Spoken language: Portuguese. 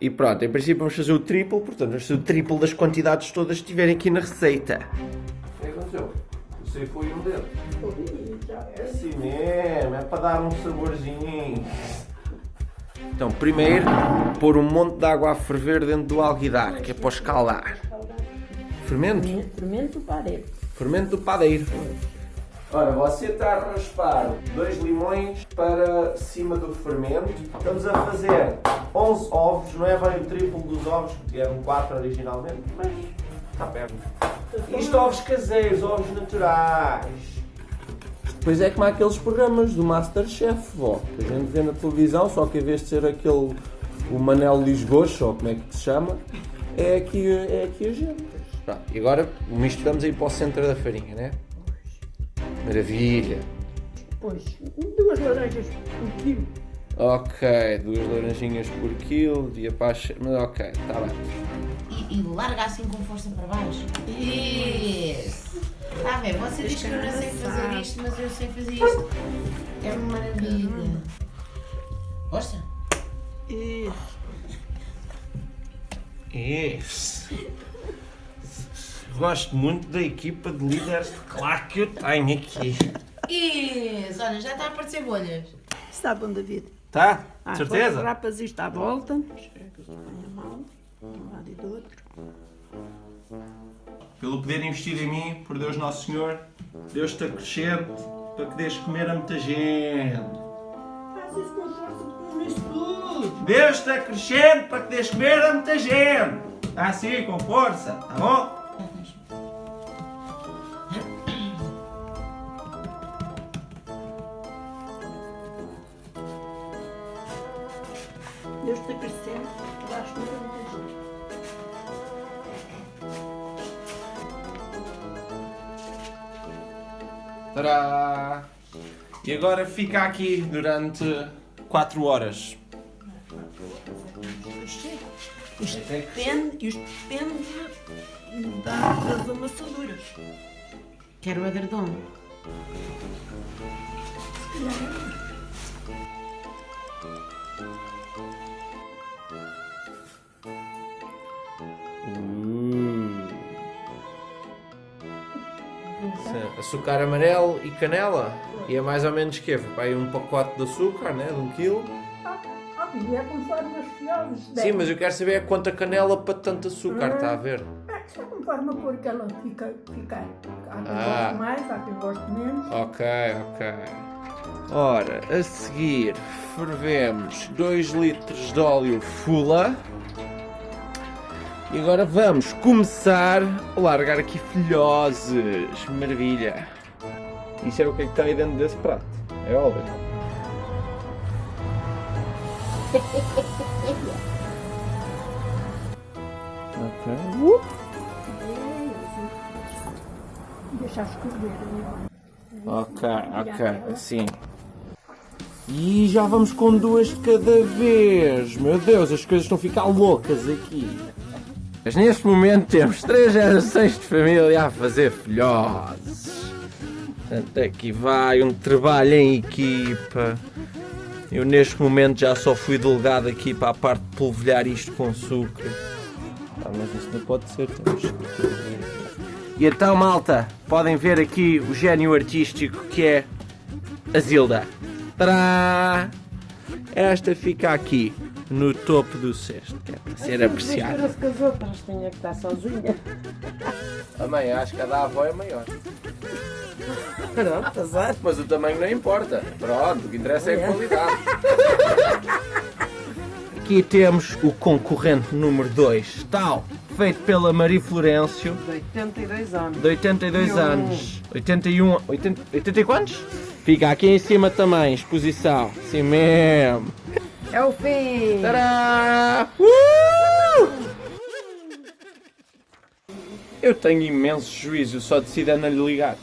E pronto, em princípio vamos fazer o triplo, portanto vamos fazer o triplo das quantidades todas que estiverem aqui na receita. O que aconteceu? O sei foi um dedo. É assim mesmo, é para dar um saborzinho. Então, primeiro, pôr um monte de água a ferver dentro do alguidar, que é para escalar. Fermento? Fermento padeiro. Fermento do padeiro. Ora, você está a raspar dois limões para cima do fermento. Estamos a fazer 11 ovos, não é bem o triplo dos ovos, que eram 4 originalmente, mas está perto. Isto ovos caseiros, ovos naturais. Pois é como aqueles programas do Masterchef, vó, que a gente vê na televisão, só que em vez de ser aquele, o Manel Lisgocho, ou como é que se chama, é aqui, é aqui a gente. Pronto, e agora misturamos aí para o centro da farinha, né? Maravilha. Depois, duas laranjas por quilo. Ok, duas laranjinhas por quilo, dia para mas ok, está bem. E, e larga assim com força para baixo. Isso! Está a ver? Você diz que eu não sei fazer isto, mas eu sei fazer isto. É uma maravilha. Gosta? Isso. Isso. Gosto muito da equipa de líderes de claro que eu tenho aqui. Isso! Olha, já está a aparecer bolhas. Está bom, David. Tá? Ah, Certeza? agora Rapas isto à volta. Um lado e do outro. Pelo poder investir em mim, por Deus Nosso Senhor, Deus te acrescente para que deixes comer a muita gente. Faz isso com força, com isso tudo. Deus te acrescente para que deixes comer a muita gente. Está assim, com força, tá bom? Deus te acrescente, vais comer muita gente. Tadá! E agora fica aqui durante 4 horas. Isto depende, isto depende da- das amassaduras. Quero o edredom. Açúcar amarelo e canela. E é mais ou menos que vai um pacote de açúcar, né? De um quilo. Ah, e é conforme as. Sim, mas eu quero saber é quanta canela para tanto açúcar, está a ver? É só conforme a cor que ela fica. fica. Há quem Ah. goste mais, há quem goste menos. Ok, ok. Ora, a seguir fervemos 2 litros de óleo fula. E agora vamos começar a largar aqui filhoses. Maravilha. Isso é o que é que está aí dentro desse prato. É óleo. ok. Uh. Deixar escorrer. Ok, ok, assim. E já vamos com duas de cada vez. Meu Deus, as coisas estão a ficar loucas aqui. Mas neste momento temos três gerações de família a fazer filhotes. Portanto, aqui vai um trabalho em equipa. Eu neste momento já só fui delegado aqui para a parte de polvilhar isto com açúcar. Ah, mas isso não pode ser, temos e então, malta, podem ver aqui o gênio artístico que é a Zilda. Tadá! Esta fica aqui, no topo do cesto, que é para ser apreciada. Com as outras, tinha que estar sozinha. A mãe, acho que a da avó é maior. Pronto, azar. Mas o tamanho não importa. Pronto, o que interessa é a qualidade. Aqui temos o concorrente número 2, tal, feito pela Maria Florencio, De 82 anos. de 82 anos. 81, 80, 80 e quantos? Fica aqui em cima também, exposição. Assim mesmo. É o fim. Tadá! Uh! Eu tenho imenso juízo, só decido a não lhe ligar.